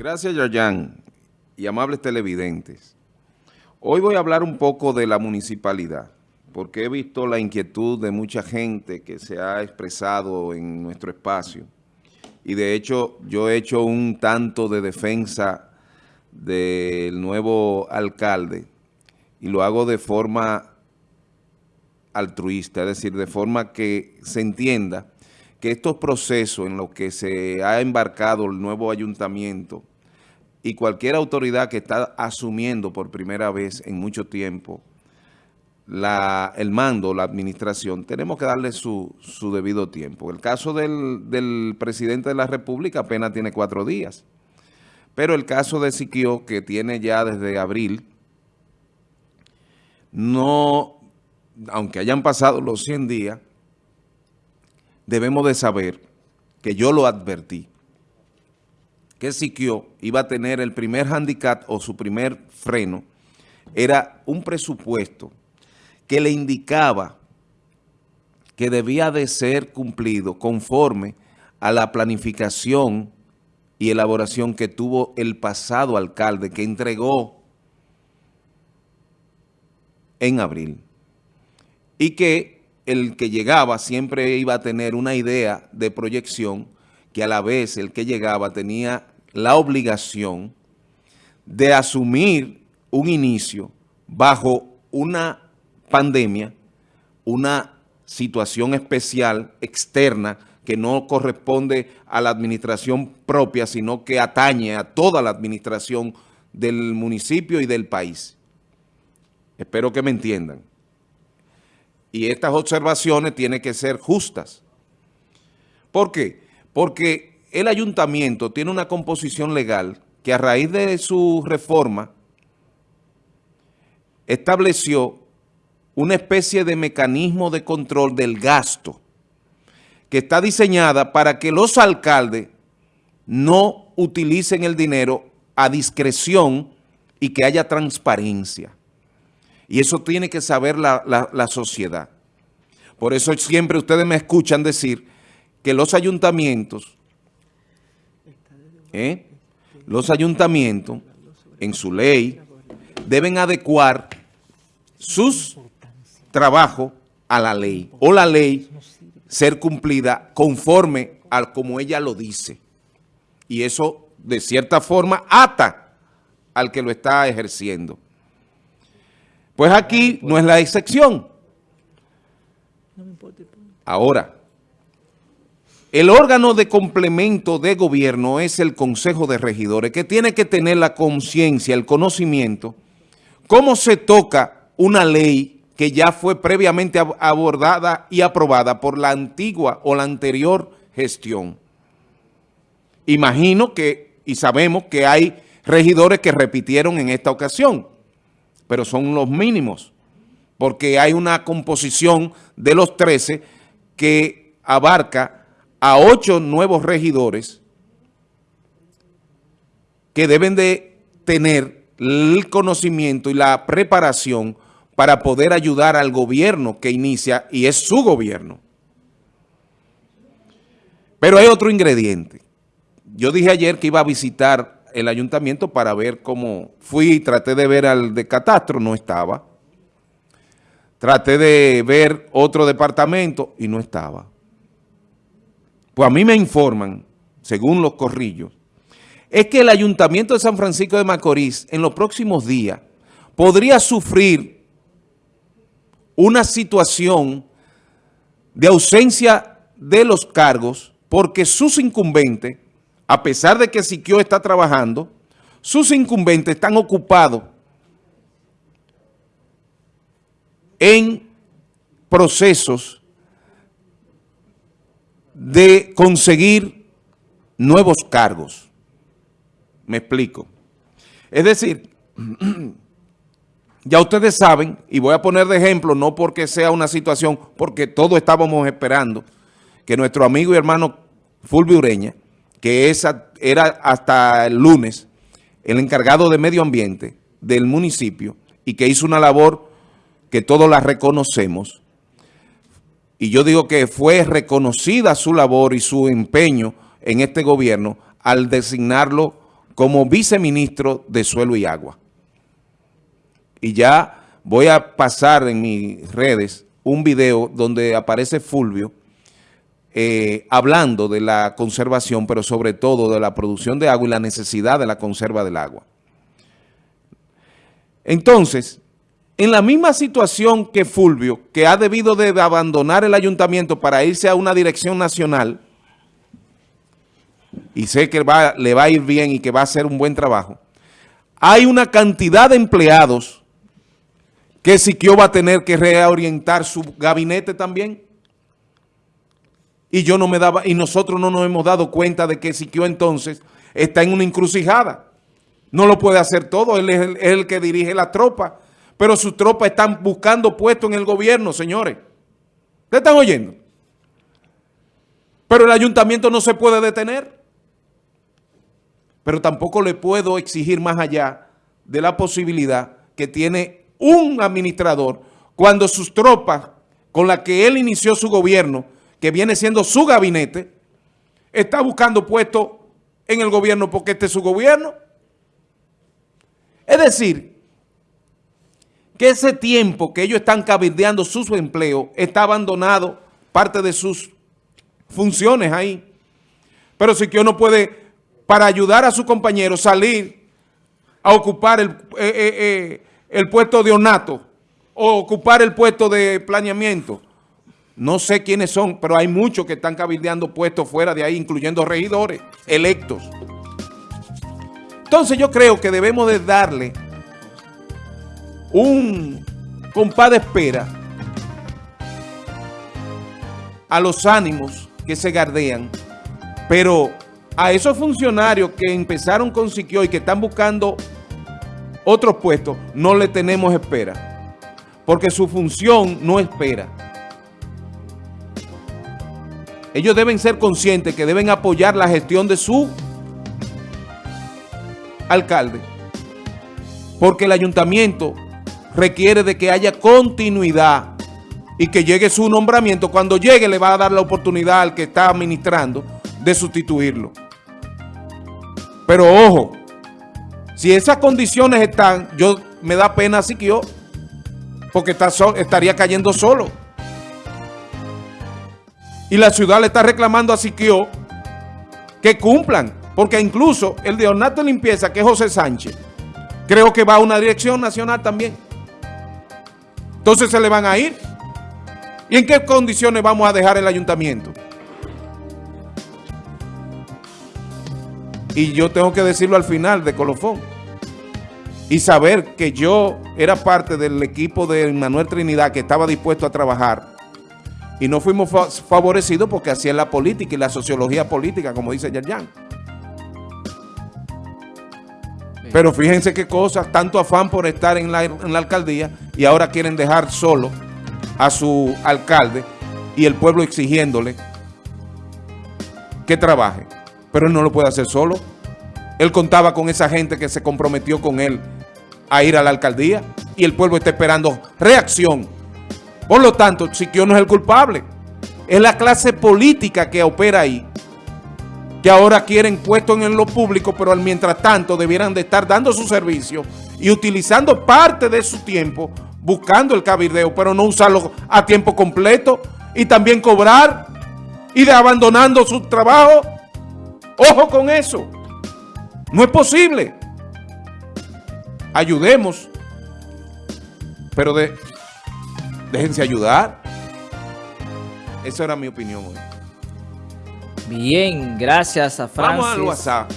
Gracias, Yayan, y amables televidentes. Hoy voy a hablar un poco de la municipalidad, porque he visto la inquietud de mucha gente que se ha expresado en nuestro espacio. Y de hecho, yo he hecho un tanto de defensa del nuevo alcalde y lo hago de forma altruista, es decir, de forma que se entienda que estos procesos en los que se ha embarcado el nuevo ayuntamiento y cualquier autoridad que está asumiendo por primera vez en mucho tiempo el mando, la administración, tenemos que darle su, su debido tiempo. El caso del, del, presidente de la República apenas tiene cuatro días, pero el caso de Siquio, que tiene ya desde abril, no, aunque hayan pasado los 100 días, debemos de saber que yo lo advertí, que Siquio iba a tener el primer handicap o su primer freno, era un presupuesto que le indicaba que debía de ser cumplido conforme a la planificación y elaboración que tuvo el pasado alcalde que entregó en abril. Y que el que llegaba siempre iba a tener una idea de proyección que a la vez el que llegaba tenía la obligación de asumir un inicio bajo una pandemia, una situación especial externa que no corresponde a la administración propia, sino que atañe a toda la administración del municipio y del país. Espero que me entiendan. Y estas observaciones tienen que ser justas. ¿Por qué? Porque el ayuntamiento tiene una composición legal que a raíz de su reforma estableció una especie de mecanismo de control del gasto que está diseñada para que los alcaldes no utilicen el dinero a discreción y que haya transparencia. Y eso tiene que saber la, la, sociedad. Por eso siempre ustedes me escuchan decir que los ayuntamientos ¿eh? los ayuntamientos, en su ley, deben adecuar sus trabajos a la ley, o la ley ser cumplida conforme a como ella lo dice. Y eso, de cierta forma, ata al que lo está ejerciendo. Pues aquí no es la excepción. Ahora, el órgano de complemento de gobierno es el Consejo de Regidores, que tiene que tener la conciencia, el conocimiento, cómo se toca una ley que ya fue previamente abordada y aprobada por la antigua o la anterior gestión. Imagino que, y sabemos que hay regidores que repitieron en esta ocasión, pero son los mínimos, porque hay una composición de los 13 que abarca a ocho nuevos regidores que deben de tener el conocimiento y la preparación para poder ayudar al gobierno que inicia y es su gobierno. Pero hay otro ingrediente. Yo dije ayer que iba a visitar el ayuntamiento para ver cómo fui y traté de ver al de catastro, no estaba. Traté de ver otro departamento y no estaba. Pues a mí me informan, según los corrillos, es que el Ayuntamiento de San Francisco de Macorís en los próximos días podría sufrir una situación de ausencia de los cargos porque sus incumbentes, a pesar de que Siquio está trabajando, sus incumbentes están ocupados en procesos de conseguir nuevos cargos. Me explico. Es decir, ya ustedes saben, y voy a poner de ejemplo, no porque sea una situación, porque todos estábamos esperando que nuestro amigo y hermano Fulvio Ureña, que era hasta el lunes el encargado de medio ambiente del municipio y que hizo una labor que todos la reconocemos, y yo digo que fue reconocida su labor y su empeño en este gobierno al designarlo como viceministro de Suelo y Agua. Y ya voy a pasar en mis redes un video donde aparece Fulvio eh, hablando de la conservación, pero sobre todo de la producción de agua y la necesidad de la conserva del agua. Entonces, en la misma situación que Fulvio, que ha debido de abandonar el ayuntamiento para irse a una dirección nacional, y sé que le va a ir bien y que va a hacer un buen trabajo, hay una cantidad de empleados que Siquio va a tener que reorientar su gabinete también. Y yo no me daba, y nosotros no nos hemos dado cuenta de que Siquio entonces está en una encrucijada. No lo puede hacer todo, él es el, que dirige la tropa, pero sus tropas están buscando puestos en el gobierno, señores. ¿Ustedes están oyendo? Pero el ayuntamiento no se puede detener. Pero tampoco le puedo exigir más allá de la posibilidad que tiene un administrador cuando sus tropas con las que él inició su gobierno, que viene siendo su gabinete, está buscando puestos en el gobierno porque este es su gobierno. Es decir, que ese tiempo que ellos están cabildeando su empleo está abandonado parte de sus funciones ahí. Pero si que no puede, para ayudar a su compañero, salir a ocupar el, eh, eh, eh, el puesto de ornato o ocupar el puesto de planeamiento. No sé quiénes son, pero hay muchos que están cabildeando puestos fuera de ahí, incluyendo regidores electos. Entonces yo creo que debemos de darle un compás de espera a los ánimos que se gardean, pero a esos funcionarios que empezaron con Siquio y que están buscando otros puestos, no le tenemos espera, porque su función no espera. Ellos deben ser conscientes que deben apoyar la gestión de su alcalde, porque el ayuntamiento requiere de que haya continuidad y que llegue su nombramiento. Cuando llegue le va a dar la oportunidad al que está administrando de sustituirlo. Pero ojo, si esas condiciones están, yo me da pena que yo, porque estaría cayendo solo. Y la ciudad le está reclamando a Siquio que cumplan. Porque incluso el de Ornato Limpieza, que es José Sánchez, creo que va a una dirección nacional también. Entonces se le van a ir. ¿Y en qué condiciones vamos a dejar el ayuntamiento? Y yo tengo que decirlo al final de colofón. Y saber que yo era parte del equipo de Manuel Trinidad que estaba dispuesto a trabajar. Y no fuimos favorecidos porque hacían la política y la sociología política, como dice Yerjan. Pero fíjense qué cosas, tanto afán por estar en la, alcaldía y ahora quieren dejar solo a su alcalde y el pueblo exigiéndole que trabaje. Pero él no lo puede hacer solo. Él contaba con esa gente que se comprometió con él a ir a la alcaldía y el pueblo está esperando reacción. Por lo tanto, Siquio no es el culpable. Es la clase política que opera ahí que ahora quieren puestos en lo público, pero al mientras tanto debieran de estar dando su servicio y utilizando parte de su tiempo buscando el cabildeo, pero no usarlo a tiempo completo y también cobrar y de abandonando su trabajo. Ojo con eso. No es posible. Ayudemos, pero de, déjense ayudar. Esa era mi opinión hoy. Bien, gracias a Francis. Vamos al WhatsApp.